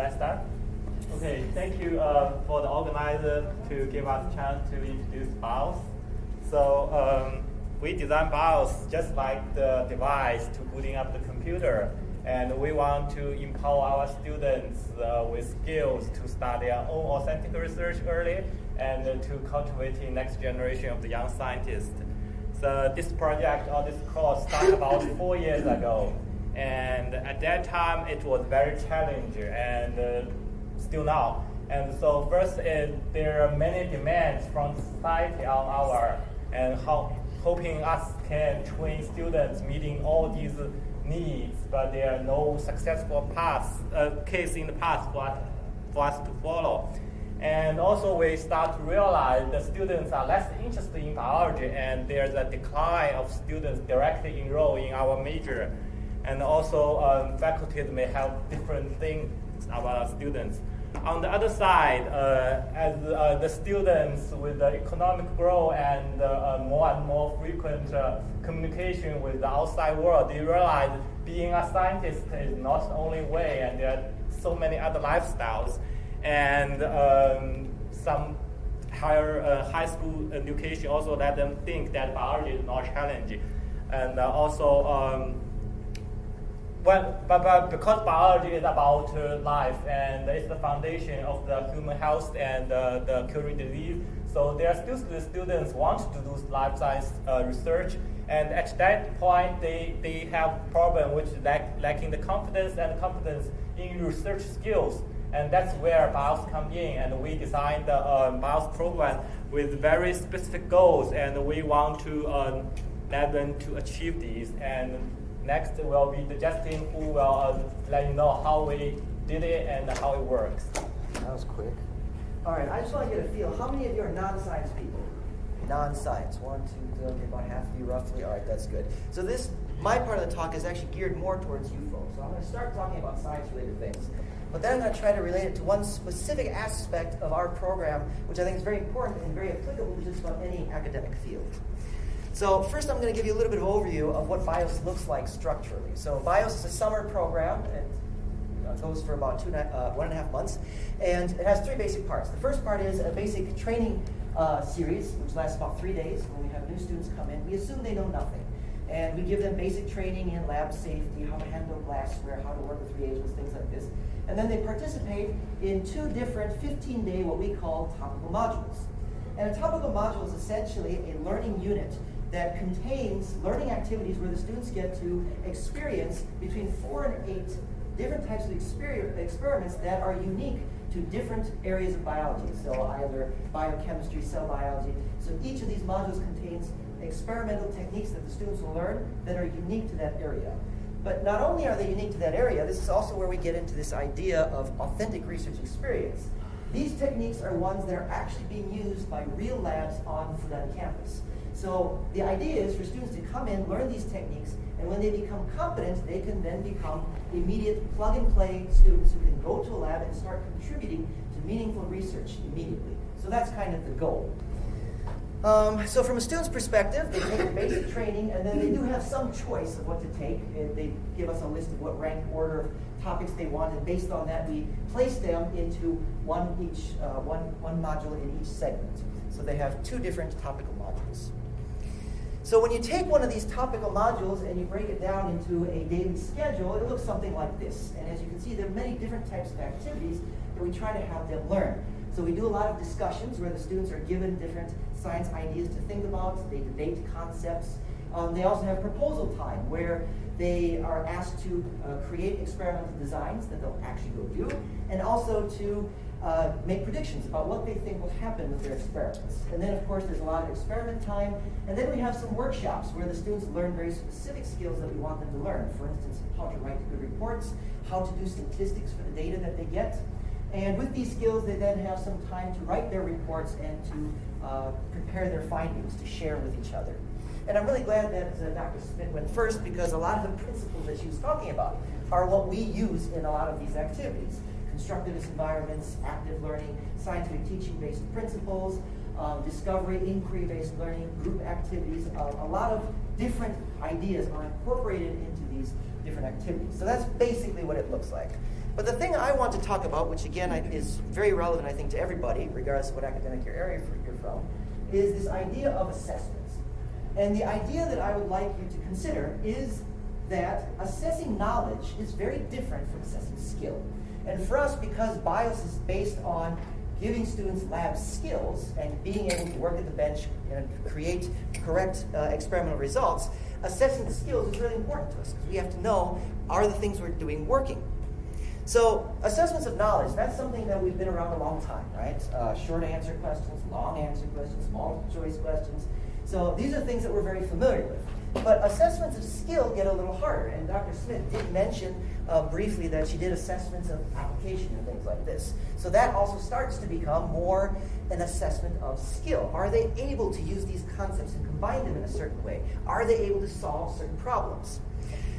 should I start? Okay, thank you uh, for the organizer to give us a chance to introduce BIOS. So um, we design BIOS just like the device to booting up the computer. And we want to empower our students uh, with skills to start their own authentic research early and uh, to cultivate the next generation of the young scientists. So this project or this course started about four years ago. And at that time, it was very challenging and uh, still now. And so first, is, there are many demands from society on our, and how, hoping us can train students meeting all these needs, but there are no successful paths, uh, case in the past for us, for us to follow. And also we start to realize the students are less interested in biology and there's a decline of students directly enroll in our major. And also um, faculties may have different things about students. On the other side, uh, as uh, the students with the economic growth and uh, more and more frequent uh, communication with the outside world, they realize being a scientist is not the only way, and there are so many other lifestyles. And um, some higher uh, high school education also let them think that biology is not challenging. And uh, also, um, well, but, but because biology is about uh, life and it's the foundation of the human health and uh, the curing disease, so there are still students want to do life science uh, research, and at that point they, they have problem which lack, lacking the confidence and competence in research skills. And that's where BIOS come in, and we designed the uh, BIOS program with very specific goals, and we want to um, let them to achieve these. And Next will be the Justin who will uh, let you know how we did it and how it works. That was quick. All right, I just want to get a feel. How many of you are non-science people? Non-science. One, two, three, okay, about half of you roughly. All right, that's good. So this, my part of the talk is actually geared more towards you folks. So I'm going to start talking about science-related things. But then I'm going to try to relate it to one specific aspect of our program, which I think is very important and very applicable to just about any academic field. So first I'm going to give you a little bit of overview of what BIOS looks like structurally. So BIOS is a summer program. It goes for about two, uh, one and a half months. And it has three basic parts. The first part is a basic training uh, series, which lasts about three days. When we have new students come in, we assume they know nothing. And we give them basic training in lab safety, how to handle glassware, how to work with reagents, things like this. And then they participate in two different 15-day, what we call topical modules. And a topical module is essentially a learning unit that contains learning activities where the students get to experience between four and eight different types of experiments that are unique to different areas of biology. So either biochemistry, cell biology. So each of these modules contains experimental techniques that the students will learn that are unique to that area. But not only are they unique to that area, this is also where we get into this idea of authentic research experience. These techniques are ones that are actually being used by real labs on Fudan campus. So the idea is for students to come in, learn these techniques, and when they become competent, they can then become immediate plug-and-play students who can go to a lab and start contributing to meaningful research immediately. So that's kind of the goal. Um, so from a student's perspective, they take basic training, and then they do have some choice of what to take. They give us a list of what rank order of topics they want, and based on that, we place them into one each, uh, one, one module in each segment. So they have two different topical modules. So when you take one of these topical modules and you break it down into a daily schedule, it looks something like this. And as you can see, there are many different types of activities that we try to have them learn. So we do a lot of discussions where the students are given different science ideas to think about, they debate concepts. Um, they also have proposal time where they are asked to uh, create experimental designs that they'll actually go do, and also to uh, make predictions about what they think will happen with their experiments. And then, of course, there's a lot of experiment time. And then we have some workshops where the students learn very specific skills that we want them to learn. For instance, how to write good reports, how to do statistics for the data that they get. And with these skills, they then have some time to write their reports and to uh, prepare their findings to share with each other. And I'm really glad that uh, Dr. Smith went first because a lot of the principles that she was talking about are what we use in a lot of these activities constructivist environments, active learning, scientific teaching-based principles, um, discovery, inquiry-based learning, group activities. Uh, a lot of different ideas are incorporated into these different activities. So that's basically what it looks like. But the thing I want to talk about, which again is very relevant, I think, to everybody, regardless of what academic area you're from, is this idea of assessments. And the idea that I would like you to consider is that assessing knowledge is very different from assessing skill. And for us, because BIOS is based on giving students lab skills and being able to work at the bench and create correct uh, experimental results, assessing the skills is really important to us because we have to know are the things we're doing working. So assessments of knowledge, that's something that we've been around a long time, right? Uh, short answer questions, long answer questions, multiple choice questions. So these are things that we're very familiar with. But assessments of skill get a little harder. And Dr. Smith did mention uh, briefly that she did assessments of application and things like this. So that also starts to become more an assessment of skill. Are they able to use these concepts and combine them in a certain way? Are they able to solve certain problems?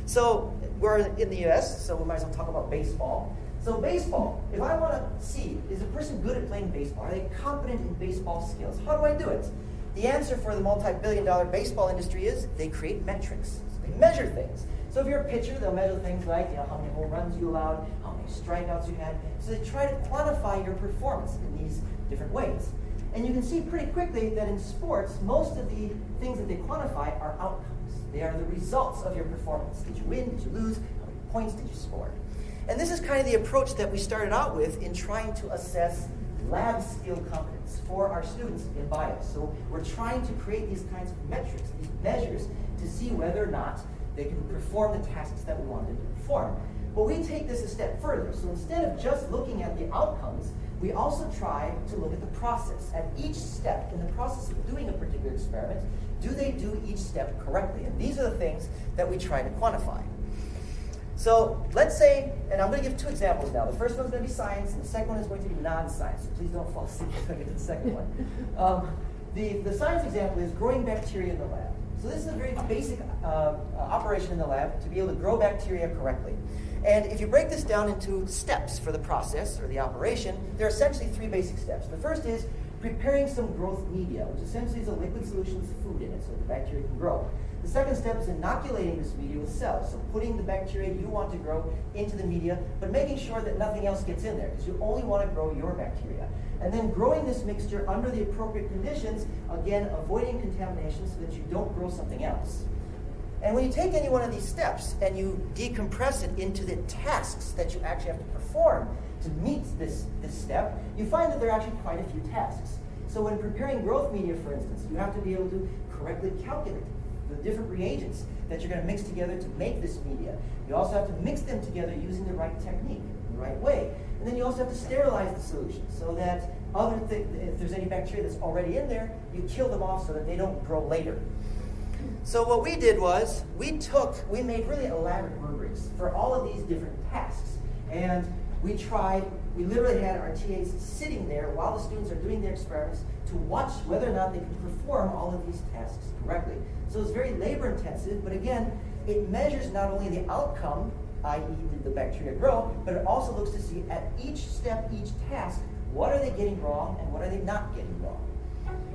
So we're in the US, so we might as well talk about baseball. So baseball, if I want to see, is a person good at playing baseball? Are they competent in baseball skills? How do I do it? The answer for the multi-billion dollar baseball industry is they create metrics. So they measure things. So if you're a pitcher, they'll measure things like you know, how many home runs you allowed, how many strikeouts you had. So they try to quantify your performance in these different ways. And you can see pretty quickly that in sports, most of the things that they quantify are outcomes. They are the results of your performance. Did you win? Did you lose? How many points did you score? And this is kind of the approach that we started out with in trying to assess lab skill competence for our students in BIOS. So we're trying to create these kinds of metrics, these measures, to see whether or not they can perform the tasks that we want them to perform. But we take this a step further. So instead of just looking at the outcomes, we also try to look at the process. At each step in the process of doing a particular experiment, do they do each step correctly? And these are the things that we try to quantify. So let's say, and I'm going to give two examples now. The first one is going to be science, and the second one is going to be non-science. So please don't fall asleep if I get to the second one. Um, the, the science example is growing bacteria in the lab. So this is a very basic uh, operation in the lab to be able to grow bacteria correctly. And if you break this down into steps for the process or the operation, there are essentially three basic steps. The first is preparing some growth media, which essentially is a liquid solution with food in it so the bacteria can grow. The second step is inoculating this media with cells, so putting the bacteria you want to grow into the media, but making sure that nothing else gets in there, because you only want to grow your bacteria. And then growing this mixture under the appropriate conditions, again, avoiding contamination so that you don't grow something else. And when you take any one of these steps and you decompress it into the tasks that you actually have to perform to meet this, this step, you find that there are actually quite a few tasks. So when preparing growth media, for instance, you have to be able to correctly calculate the different reagents that you're going to mix together to make this media. You also have to mix them together using the right technique, the right way. And then you also have to sterilize the solution so that other th if there's any bacteria that's already in there, you kill them off so that they don't grow later. So what we did was we took, we made really elaborate rubrics for all of these different tasks. And we tried, we literally had our TAs sitting there while the students are doing their experiments to watch whether or not they can perform all of these tasks correctly. So it's very labor intensive, but again, it measures not only the outcome, i.e. did the bacteria grow, but it also looks to see at each step, each task, what are they getting wrong and what are they not getting wrong.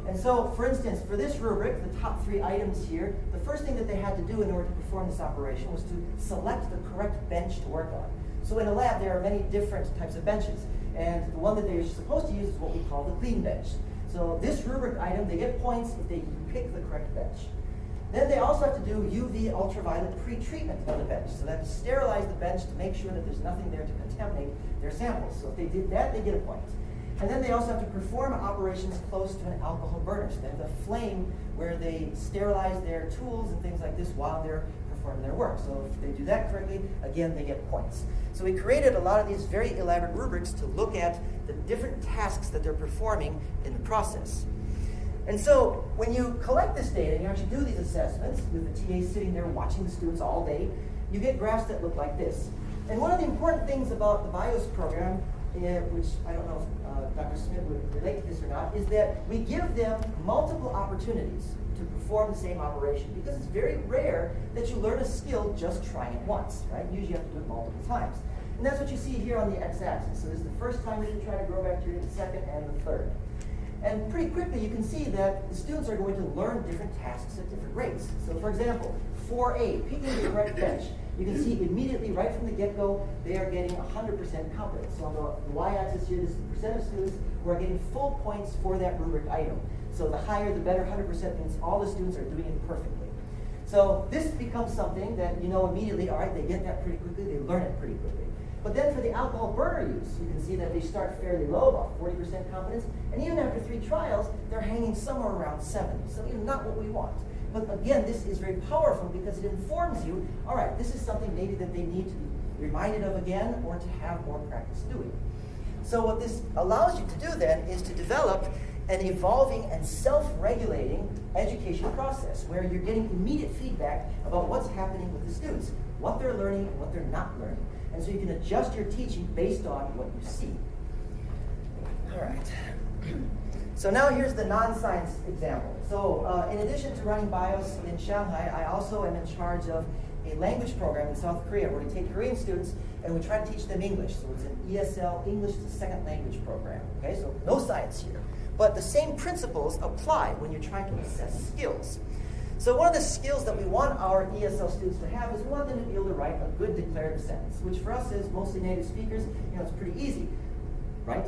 And so, for instance, for this rubric, the top three items here, the first thing that they had to do in order to perform this operation was to select the correct bench to work on. So in a lab, there are many different types of benches. And the one that they're supposed to use is what we call the clean bench. So this rubric item, they get points if they pick the correct bench. Then they also have to do UV ultraviolet pre-treatment of the bench. So they have to sterilize the bench to make sure that there's nothing there to contaminate their samples. So if they did that, they get a point. And then they also have to perform operations close to an alcohol burner. So they have the flame where they sterilize their tools and things like this while they're performing their work. So if they do that correctly, again, they get points. So we created a lot of these very elaborate rubrics to look at the different tasks that they're performing in the process. And so when you collect this data and you actually do these assessments with the TA sitting there watching the students all day, you get graphs that look like this. And one of the important things about the BIOS program, which I don't know if uh, Dr. Smith would relate to this or not, is that we give them multiple opportunities to perform the same operation because it's very rare that you learn a skill just trying it once, right? Usually you have to do it multiple times. And that's what you see here on the x-axis. So this is the first time that you try to grow bacteria, the second, and the third. And pretty quickly you can see that the students are going to learn different tasks at different rates. So for example, 4A, picking the correct bench. You can see immediately, right from the get-go, they are getting 100% competence. So on the y-axis here, this is the percent of students who are getting full points for that rubric item. So the higher, the better. 100% means all the students are doing it perfectly. So this becomes something that you know immediately, all right, they get that pretty quickly, they learn it pretty quickly. But then for the alcohol burner use, you can see that they start fairly low, about 40% confidence, and even after three trials, they're hanging somewhere around 70. So know, not what we want. But again, this is very powerful because it informs you, all right, this is something maybe that they need to be reminded of again or to have more practice doing. So what this allows you to do then is to develop an evolving and self-regulating education process where you're getting immediate feedback about what's happening with the students, what they're learning and what they're not learning. And so you can adjust your teaching based on what you see. All right. So now here's the non-science example. So uh, in addition to running BIOS in Shanghai, I also am in charge of a language program in South Korea where we take Korean students and we try to teach them English. So it's an ESL, English as a second language program. Okay, so no science here. But the same principles apply when you're trying to assess skills. So one of the skills that we want our ESL students to have is we want them to be able to write a good declarative sentence, which for us as mostly native speakers, you know, it's pretty easy, right?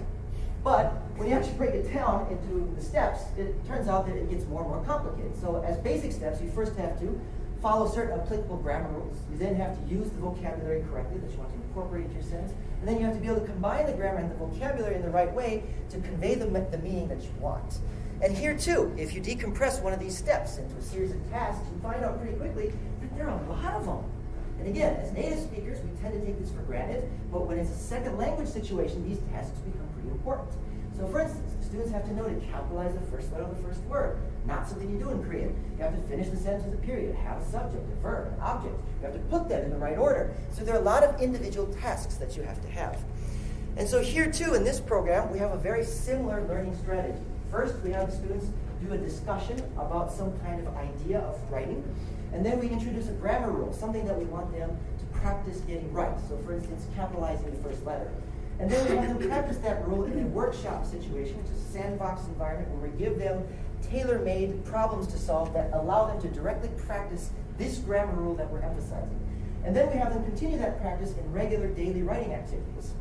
But when you actually break it down into the steps, it turns out that it gets more and more complicated. So as basic steps, you first have to follow certain applicable grammar rules. You then have to use the vocabulary correctly that you want to incorporate into your sentence. And then you have to be able to combine the grammar and the vocabulary in the right way to convey the, the meaning that you want. And here too, if you decompress one of these steps into a series of tasks, you find out pretty quickly that there are a lot of them. And again, as native speakers, we tend to take this for granted, but when it's a second language situation, these tasks become pretty important. So for instance, students have to know to capitalize the first letter of the first word. Not something you do in Korean. You have to finish the sentence with a period, have a subject, a verb, an object. You have to put them in the right order. So there are a lot of individual tasks that you have to have. And so here too, in this program, we have a very similar learning strategy. First, we have the students do a discussion about some kind of idea of writing. And then we introduce a grammar rule, something that we want them to practice getting right. So for instance, capitalizing the first letter. And then we have them practice that rule in a workshop situation, which is a sandbox environment where we give them tailor-made problems to solve that allow them to directly practice this grammar rule that we're emphasizing. And then we have them continue that practice in regular daily writing activities.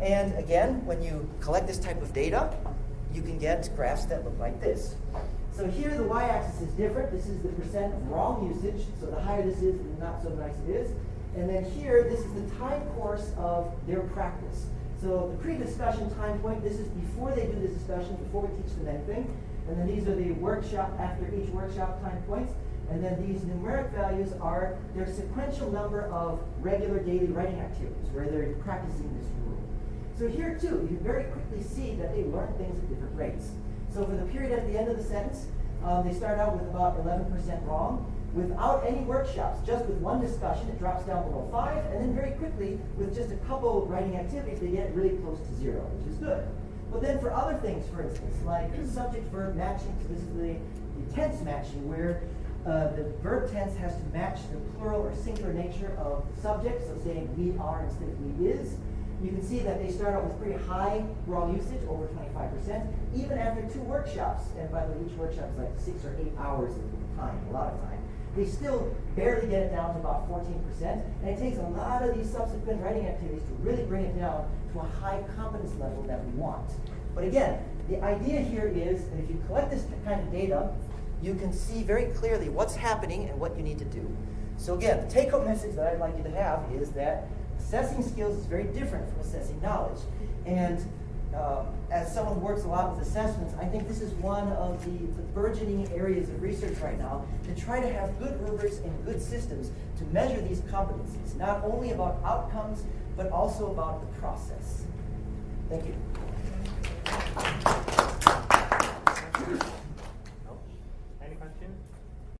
And again, when you collect this type of data, you can get graphs that look like this. So here the y-axis is different. This is the percent of wrong usage. So the higher this is, the not so nice it is. And then here, this is the time course of their practice. So the pre-discussion time point, this is before they do the discussion, before we teach them anything. And then these are the workshop, after each workshop time points. And then these numeric values are their sequential number of regular daily writing activities where they're practicing this rule. So here too, you very quickly see that they learn things at different rates. So for the period at the end of the sentence, um, they start out with about 11% wrong. Without any workshops, just with one discussion, it drops down below 5, and then very quickly, with just a couple of writing activities, they get really close to zero, which is good. But then for other things, for instance, like subject-verb matching, so this is the, the tense matching, where uh, the verb tense has to match the plural or singular nature of the subject, so saying we are instead of we is. You can see that they start out with pretty high raw usage, over 25%, even after two workshops. And by the way, each workshop is like six or eight hours of time, a lot of time they still barely get it down to about 14%. And it takes a lot of these subsequent writing activities to really bring it down to a high competence level that we want. But again, the idea here is that if you collect this kind of data, you can see very clearly what's happening and what you need to do. So again, the take-home message that I'd like you to have is that assessing skills is very different from assessing knowledge. And uh, as someone who works a lot with assessments, I think this is one of the, the, burgeoning areas of research right now to try to have good rubrics and good systems to measure these competencies, not only about outcomes, but also about the process. Thank you.